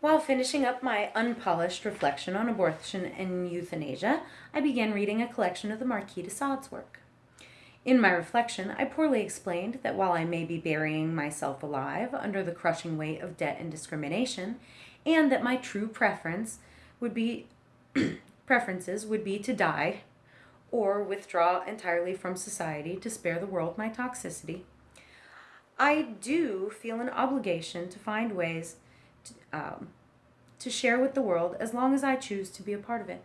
While finishing up my unpolished reflection on abortion and euthanasia, I began reading a collection of the Marquis de Sade's work. In my reflection, I poorly explained that while I may be burying myself alive under the crushing weight of debt and discrimination, and that my true preference would be preferences would be to die or withdraw entirely from society to spare the world my toxicity, I do feel an obligation to find ways to, um, to share with the world as long as I choose to be a part of it.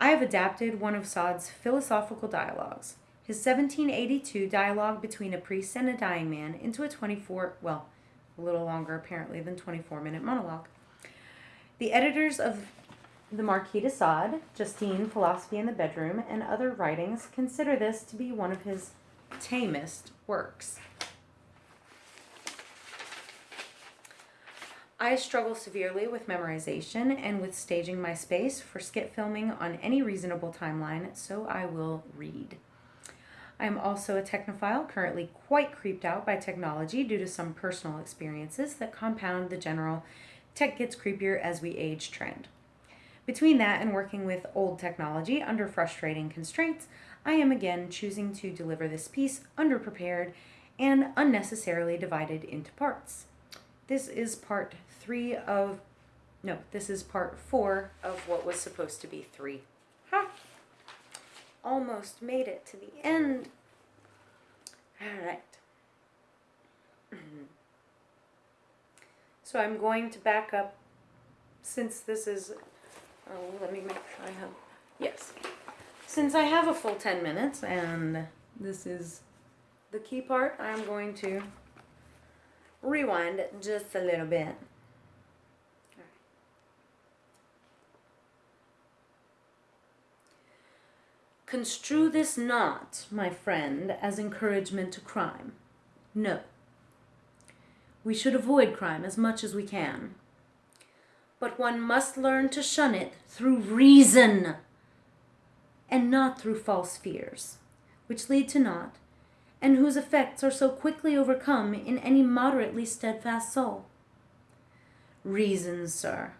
I have adapted one of Sade's philosophical dialogues, his 1782 dialogue between a priest and a dying man, into a 24, well, a little longer apparently than 24 minute monologue. The editors of the Marquis de Sade, Justine, Philosophy in the Bedroom, and other writings consider this to be one of his tamest works. I struggle severely with memorization and with staging my space for skit filming on any reasonable timeline, so I will read. I am also a technophile, currently quite creeped out by technology due to some personal experiences that compound the general tech gets creepier as we age trend. Between that and working with old technology under frustrating constraints, I am again choosing to deliver this piece underprepared and unnecessarily divided into parts. This is part three of, no, this is part four of what was supposed to be three. Ha! Almost made it to the end. All right. so I'm going to back up since this is, oh, let me make sure I have, yes. Since I have a full 10 minutes and this is the key part, I'm going to rewind just a little bit. Construe this not, my friend, as encouragement to crime. No. We should avoid crime as much as we can. But one must learn to shun it through reason and not through false fears, which lead to naught, and whose effects are so quickly overcome in any moderately steadfast soul. Reason, sir.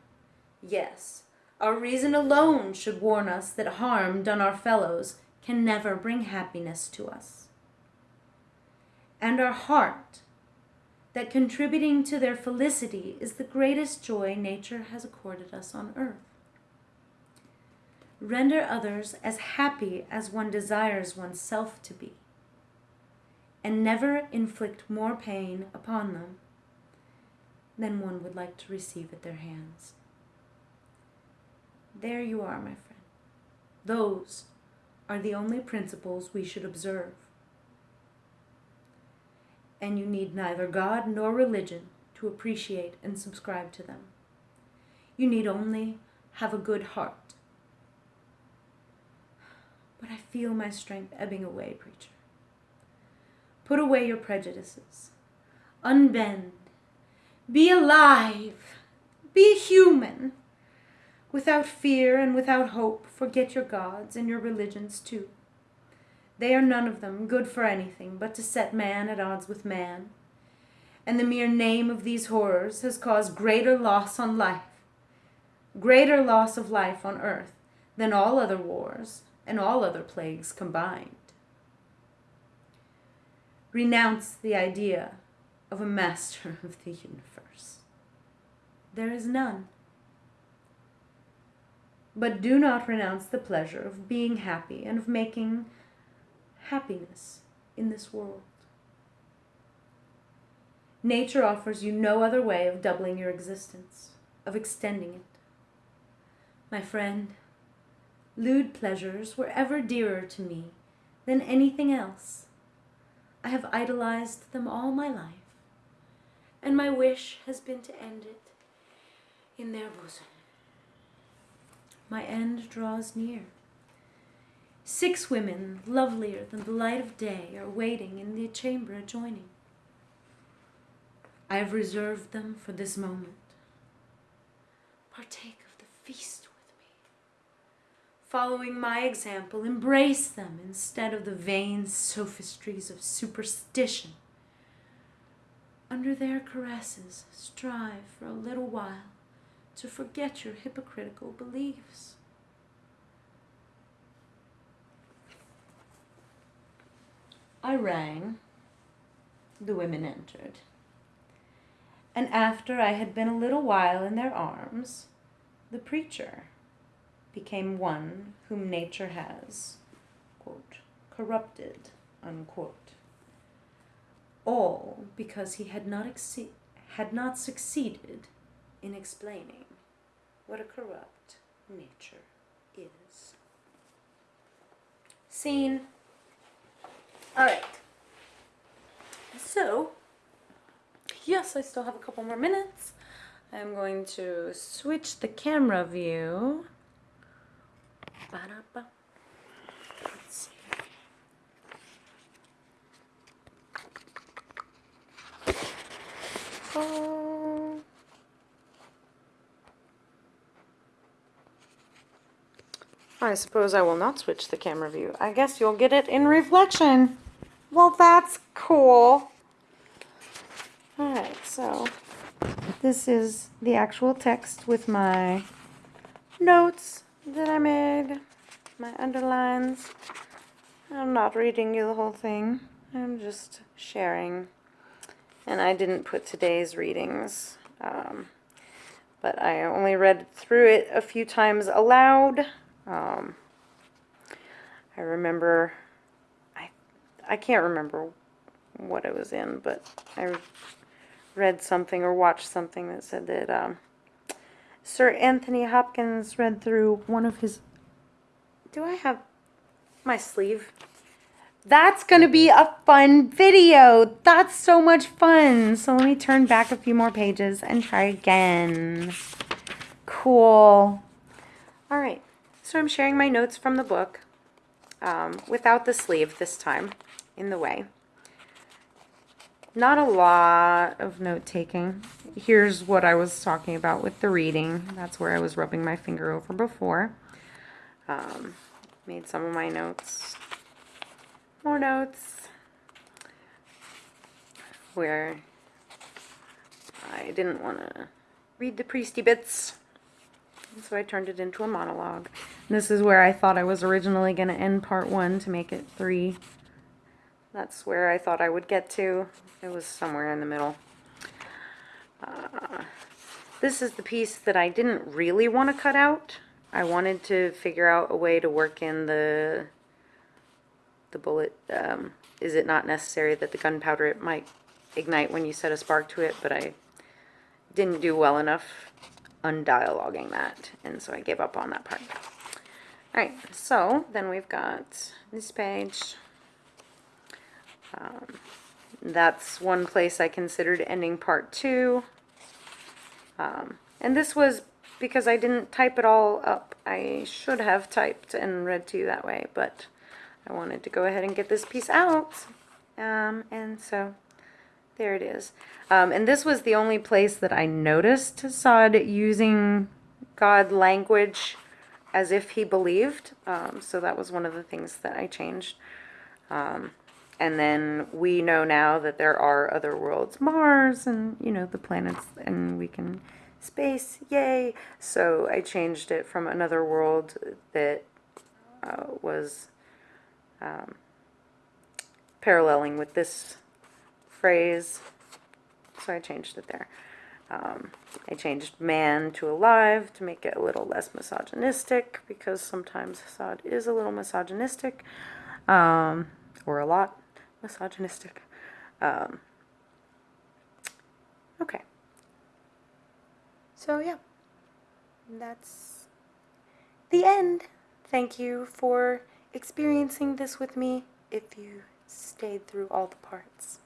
Yes, our reason alone should warn us that harm done our fellows can never bring happiness to us. And our heart, that contributing to their felicity is the greatest joy nature has accorded us on earth. Render others as happy as one desires oneself to be, and never inflict more pain upon them than one would like to receive at their hands. There you are, my friend. Those are the only principles we should observe. And you need neither God nor religion to appreciate and subscribe to them. You need only have a good heart. But I feel my strength ebbing away, preacher. Put away your prejudices. Unbend. Be alive. Be human. Without fear and without hope, forget your gods and your religions too. They are none of them good for anything but to set man at odds with man. And the mere name of these horrors has caused greater loss on life, greater loss of life on earth than all other wars and all other plagues combined. Renounce the idea of a master of the universe. There is none. But do not renounce the pleasure of being happy and of making happiness in this world. Nature offers you no other way of doubling your existence, of extending it. My friend, lewd pleasures were ever dearer to me than anything else. I have idolized them all my life, and my wish has been to end it in their bosom my end draws near. Six women, lovelier than the light of day, are waiting in the chamber adjoining. I have reserved them for this moment. Partake of the feast. Following my example, embrace them instead of the vain sophistries of superstition. under their caresses, strive for a little while to forget your hypocritical beliefs. I rang. The women entered. And after I had been a little while in their arms, the preacher became one whom nature has, quote, corrupted, unquote. All because he had not, exce- had not succeeded in explaining what a corrupt nature is. Scene. All right. So, yes, I still have a couple more minutes. I'm going to switch the camera view. Ba-da-ba. Let's see. Oh. I suppose I will not switch the camera view. I guess you'll get it in reflection. Well, that's cool. Alright, so this is the actual text with my notes that I made, my underlines. I'm not reading you the whole thing. I'm just sharing. And I didn't put today's readings, um, but I only read through it a few times aloud. Um, I remember, I, I can't remember what it was in, but I read something or watched something that said that um, Sir Anthony Hopkins read through one of his. Do I have my sleeve? That's going to be a fun video. That's so much fun. So let me turn back a few more pages and try again. Cool. All right. So I'm sharing my notes from the book um, without the sleeve this time in the way. Not a lot of note taking. Here's what I was talking about with the reading. That's where I was rubbing my finger over before. Um, made some of my notes more notes where I didn't want to read the priesty bits. So I turned it into a monologue. This is where I thought I was originally going to end part one to make it three. That's where I thought I would get to. It was somewhere in the middle. Uh, this is the piece that I didn't really want to cut out. I wanted to figure out a way to work in the the bullet, um, is it not necessary that the gunpowder it might ignite when you set a spark to it, but I didn't do well enough undialoguing that, and so I gave up on that part. Alright, so then we've got this page. Um, that's one place I considered ending part two. Um, and this was because I didn't type it all up. I should have typed and read to you that way, but I wanted to go ahead and get this piece out. Um, and so there it is. Um, and this was the only place that I noticed Sade using God language as if he believed. Um, so that was one of the things that I changed. And then we know now that there are other worlds, Mars and, you know, the planets, and we can space, yay. So I changed it from another world that uh, was um, paralleling with this phrase. So I changed it there. Um, I changed man to alive to make it a little less misogynistic because sometimes Sade is a little misogynistic um, or a lot misogynistic. Um, okay. So, yeah, that's the end. Thank you for experiencing this with me if you stayed through all the parts.